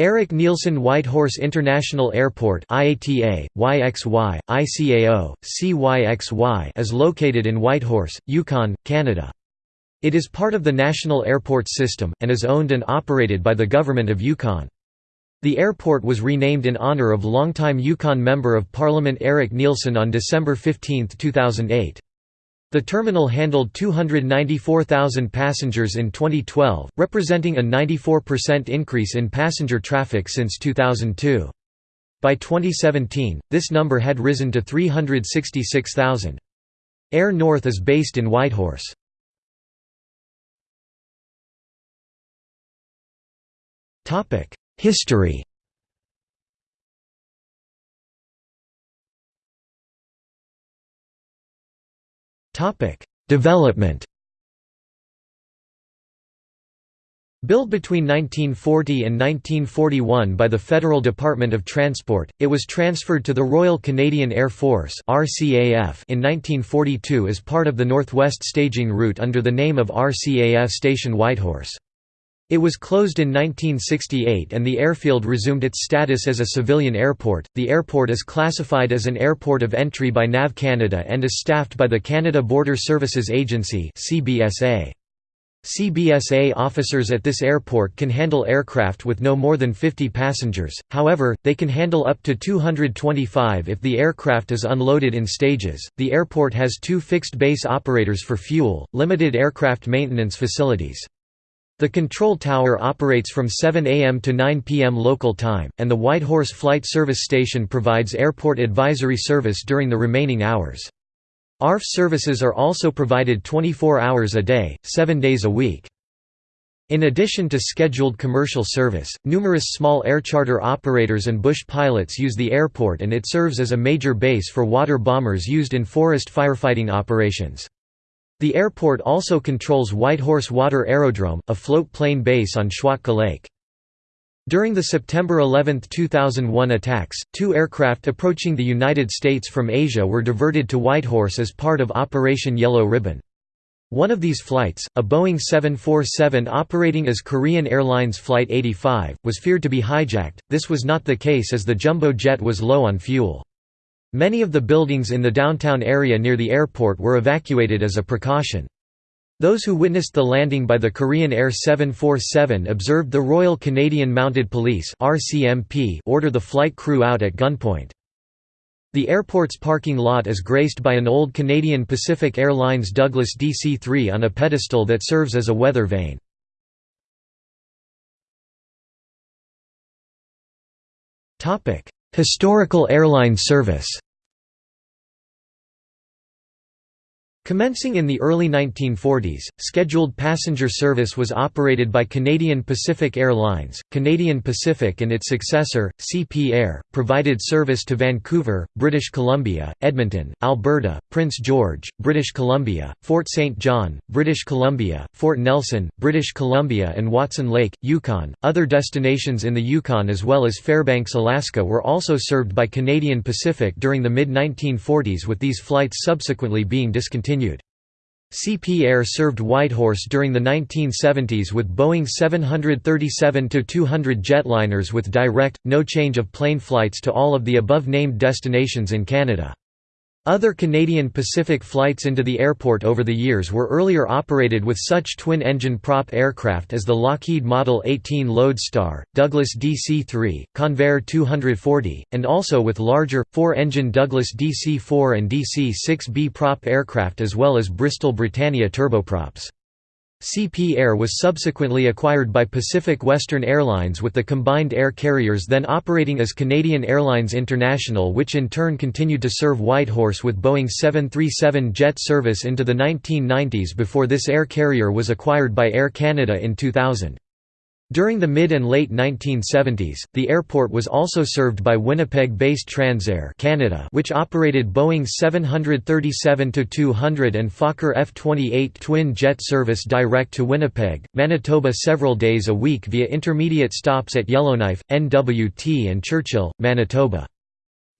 Erik Nielsen Whitehorse International Airport IATA, YXY, ICAO, CYXY is located in Whitehorse, Yukon, Canada. It is part of the National Airport System, and is owned and operated by the Government of Yukon. The airport was renamed in honour of longtime Yukon Member of Parliament Erik Nielsen on December 15, 2008. The terminal handled 294,000 passengers in 2012, representing a 94% increase in passenger traffic since 2002. By 2017, this number had risen to 366,000. Air North is based in Whitehorse. History Development Built between 1940 and 1941 by the Federal Department of Transport, it was transferred to the Royal Canadian Air Force in 1942 as part of the Northwest Staging Route under the name of RCAF Station Whitehorse. It was closed in 1968 and the airfield resumed its status as a civilian airport. The airport is classified as an airport of entry by NAV Canada and is staffed by the Canada Border Services Agency (CBSA). CBSA officers at this airport can handle aircraft with no more than 50 passengers, however, they can handle up to 225 if the aircraft is unloaded in stages. The airport has two fixed base operators for fuel, limited aircraft maintenance facilities. The control tower operates from 7 am to 9 pm local time, and the Whitehorse Flight Service Station provides airport advisory service during the remaining hours. ARF services are also provided 24 hours a day, 7 days a week. In addition to scheduled commercial service, numerous small air charter operators and bush pilots use the airport and it serves as a major base for water bombers used in forest firefighting operations. The airport also controls Whitehorse Water Aerodrome, a float-plane base on Schwatka Lake. During the September 11, 2001 attacks, two aircraft approaching the United States from Asia were diverted to Whitehorse as part of Operation Yellow Ribbon. One of these flights, a Boeing 747 operating as Korean Airlines Flight 85, was feared to be hijacked. This was not the case as the jumbo jet was low on fuel. Many of the buildings in the downtown area near the airport were evacuated as a precaution. Those who witnessed the landing by the Korean Air 747 observed the Royal Canadian Mounted Police order the flight crew out at gunpoint. The airport's parking lot is graced by an old Canadian Pacific Airlines Douglas DC-3 on a pedestal that serves as a weather vane. Historical airline service Commencing in the early 1940s, scheduled passenger service was operated by Canadian Pacific Airlines. Canadian Pacific and its successor, CP Air, provided service to Vancouver, British Columbia, Edmonton, Alberta, Prince George, British Columbia, Fort St. John, British Columbia, Fort Nelson, British Columbia, and Watson Lake, Yukon. Other destinations in the Yukon as well as Fairbanks, Alaska were also served by Canadian Pacific during the mid 1940s, with these flights subsequently being discontinued continued. CP Air served Whitehorse during the 1970s with Boeing 737-200 jetliners with direct, no change of plane flights to all of the above-named destinations in Canada. Other Canadian Pacific flights into the airport over the years were earlier operated with such twin-engine prop aircraft as the Lockheed Model 18 Lodestar, Douglas DC-3, Convair 240, and also with larger, four-engine Douglas DC-4 and DC-6B prop aircraft as well as Bristol Britannia turboprops. CP Air was subsequently acquired by Pacific Western Airlines with the combined air carriers then operating as Canadian Airlines International which in turn continued to serve Whitehorse with Boeing 737 jet service into the 1990s before this air carrier was acquired by Air Canada in 2000. During the mid and late 1970s, the airport was also served by Winnipeg-based Transair Canada, which operated Boeing 737-200 and Fokker F-28 twin-jet service direct to Winnipeg, Manitoba several days a week via intermediate stops at Yellowknife, NWT and Churchill, Manitoba.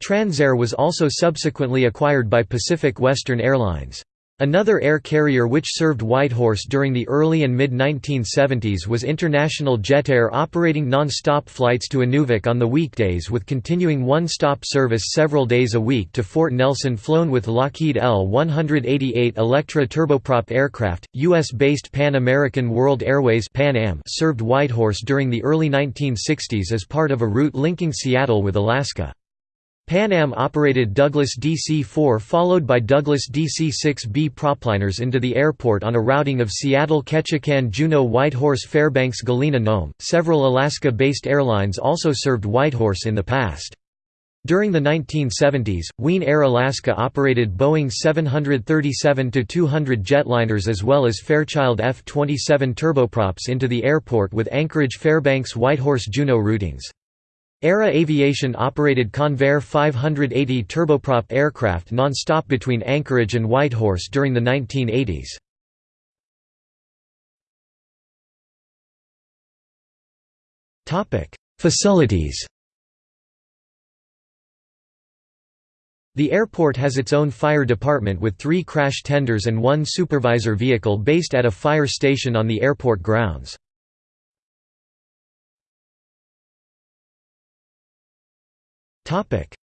Transair was also subsequently acquired by Pacific Western Airlines. Another air carrier which served Whitehorse during the early and mid-1970s was International Jetair operating non-stop flights to Inuvik on the weekdays with continuing one-stop service several days a week to Fort Nelson flown with Lockheed L-188 Electra turboprop aircraft. U.S.-based Pan American World Airways Pan Am served Whitehorse during the early 1960s as part of a route linking Seattle with Alaska. Pan Am operated Douglas DC-4 followed by Douglas DC-6B propliners into the airport on a routing of Seattle Ketchikan Juneau Whitehorse Fairbanks Galena Nome. Several Alaska-based airlines also served Whitehorse in the past. During the 1970s, Wien Air Alaska operated Boeing 737-200 jetliners as well as Fairchild F-27 turboprops into the airport with Anchorage Fairbanks Whitehorse Juneau routings. Era Aviation operated Convair 580 turboprop aircraft non-stop between Anchorage and Whitehorse during the 1980s. Facilities The airport has its own fire department with three crash tenders and one supervisor vehicle based at a fire station on the airport grounds.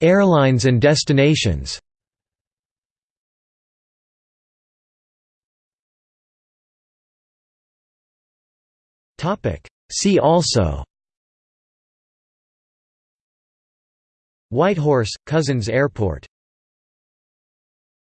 Airlines and destinations. See also. Whitehorse, Cousins Airport